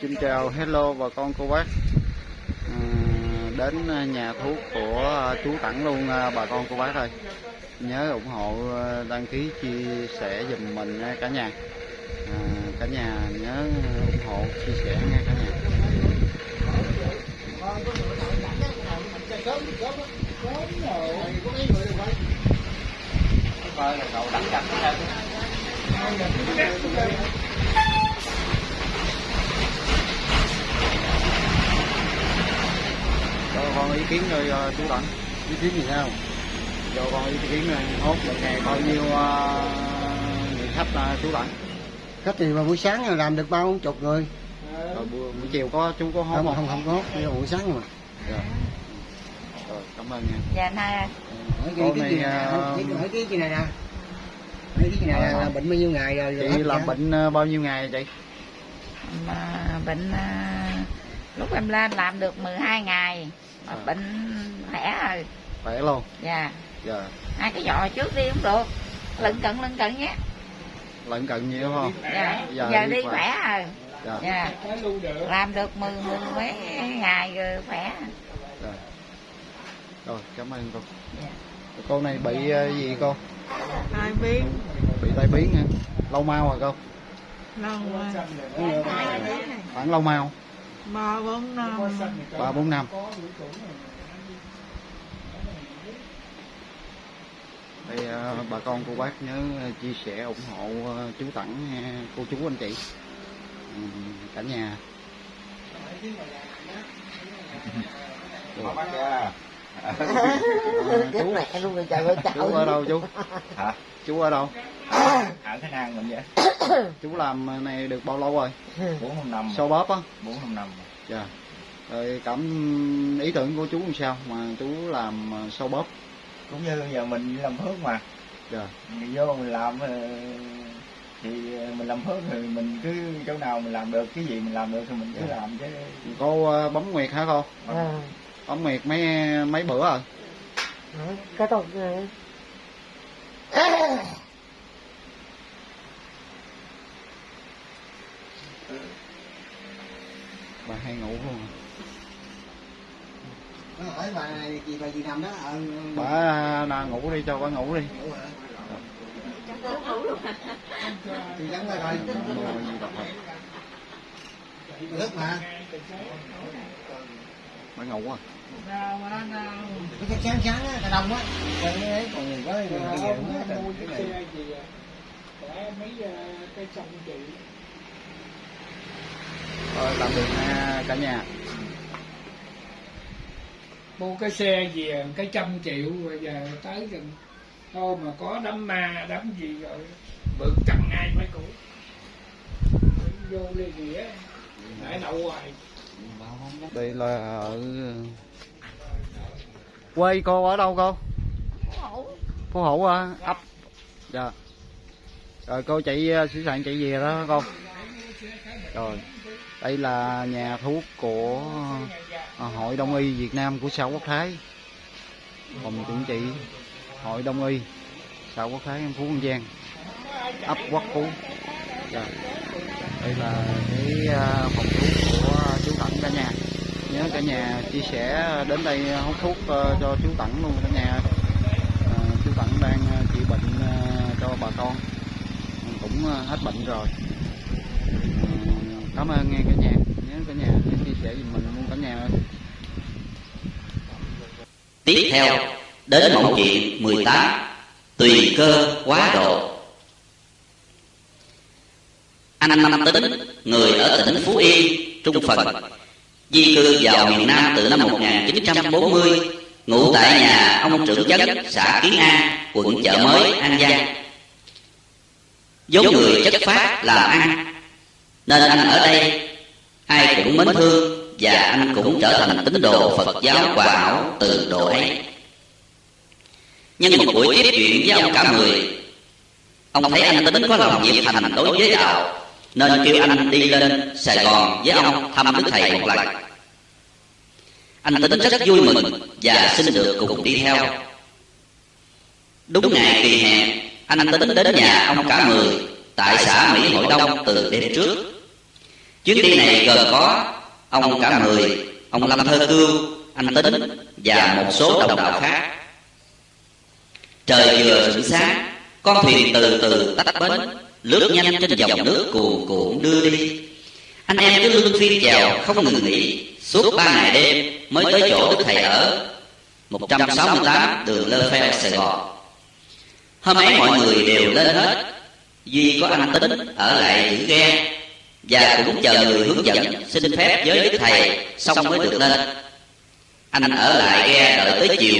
Xin chào hello bà con cô bác. À, Đến nhà thuốc của ờ, chú Tặng luôn ờ, bà con cô bác ơi. Nhớ ủng hộ đăng ký chia sẻ dùm mình nha cả nhà. À, Cả nhà nhớ ủng hộ chia sẻ nha cả nhà. cậu đặt chặt cho con ý kiến rồi chú Tặng ý kiến gì sao? Cho con ý kiến rồi hốt một ngày bao nhiêu à, người khách là chú Tặng khách thì mà buổi sáng làm được bao chục người? Rồi buổi, buổi chiều có chú có hốt không không? không không có. Buổi sáng mà Rồi. rồi cảm ơn nha. Dạ nay hỏi Cô cái, cái, này, hỏi cái, cái này nè hỏi cái này là, bệnh bao nhiêu ngày rồi, chị làm bệnh bao nhiêu ngày chị? Mà bệnh à, lúc em lên làm được 12 ngày mà À. bệnh khỏe rồi khỏe luôn. Dạ. Giờ hai cái giò trước đi cũng được. Lận cận lận cận nhé. Lận cận nhiều không? Dạ. Giờ giờ, đi đi khỏe. khỏe rồi dạ. Dạ. Làm được mười mười mấy ngày rồi khỏe. Rồi rồi cảm ơn cô. Dạ. cô này bị à, gì cô? Hai biết? Bị tai biến hả? Lâu mau rồi cô? Lâu quá. Khoảng lâu mau ba bốn năm. Ba bốn năm. Đây à, bà con cô bác nhớ chia sẻ ủng hộ à, chú tặng nha, cô chú anh chị. Ừ, cả nhà Chú, mẹ luôn rồi trời ơi chú ở đâu chú? Hả? chú ở đâu? Ở Khánh An mình vậy? Chú làm này được bao lâu rồi? Bốn năm năm so bóp á? Bốn năm năm dạ. Rồi cảm ý tưởng của chú làm sao mà chú làm à, sâu bóp cũng như giờ mình làm phước mà. Dạ. Mình vô mình làm ờ, thì mình làm phước thì mình cứ chỗ nào mình làm được cái gì mình làm được thì mình cứ làm chứ. Cô à, bấm nguyệt hả cô? À, bấm nguyệt mấy mấy bữa rồi cái tục này bà hay ngủ luôn à. Nó hỏi bà chị bà gì nằm đó? Ờ, bà nào ngủ đi cho bà ngủ đi. Ngủ hả? gì nước mà bà ngủ à? Cái sáng sáng á cái đông á. Cái còn người có người đi về cũng hết rồi. cái này rồi tạm biệt nha cả nhà. Mua cái xe về cái trăm triệu rồi giờ tới gần thôi mà có đám ma đám gì rồi bực chẳng ai mấy cụ vô lê nghĩa nãy đậu hoài đây là ở quê cô ở đâu cô? Phú hữu à? Ấp. Dạ. Rồi cô chạy uh, ờ, sẵn chạy về đó con rồi đây là nhà thuốc của ờ, hội đông y việt nam của xã quốc thái. Phòng chuẩn trị hội đông y xã quốc thái phú an giang. Ấp quốc phú. Dạ. đây là cái phòng thuốc cả nhà. Nhớ cả nhà chia sẻ ờ, đến đây ờ, hút thuốc ờ, cho chú tặng luôn cả nhà. À, chú tặng đang trị bệnh cho bà con. Cũng hết bệnh rồi. Cảm ơn nghe cả nhà. Nhớ cả nhà chia sẻ giùm mình luôn cả nhà ơi. Tiếp theo, đến mẫu chuyện 18 Tùy cơ quá độ. Anh Năm Tính, người ở tỉnh Phú Yên, Trung Phần. Di cư vào miền Nam từ năm 1940 Ngụ tại nhà ông trưởng chất xã Kiến An, quận Chợ Mới, An Giang. Vốn người chất phát làm ăn Nên anh ở đây Ai cũng mến thương Và anh cũng trở thành tín đồ Phật giáo hòa hảo từ độ ấy. Nhưng một buổi tiếp chuyện với ông cả mười Ông thấy anh tính có lòng nhiệt thành đối với đạo. Nên kêu anh đi lên Sài Gòn với ông thăm Đức Thầy một lần. Anh tính rất vui mừng Và xin được cùng đi theo. Đúng ngày kỳ hẹn Anh tính đến nhà ông cả mười Tại xã Mỹ Hội Đông từ đêm trước. Chuyến đi này gồm có ông cả mười, ông Lâm Thơ Cương, anh Tính và một số đồng đạo khác. Trời vừa rạng sáng, con thuyền từ từ tách bến, lướt nhanh trên dòng nước cuồn cuộn đưa đi. Anh em cứ luôn phiên chèo không ngừng nghỉ, suốt ba ngày đêm mới tới chỗ Đức Thầy ở, 168 đường Lơ Phe, Sài Gòn. Hôm ấy mọi người đều lên hết, duy có anh Tính ở lại giữ ghe và cũng chờ người hướng dẫn xin phép với Đức Thầy xong mới được lên. Anh ở lại ghe đợi tới chiều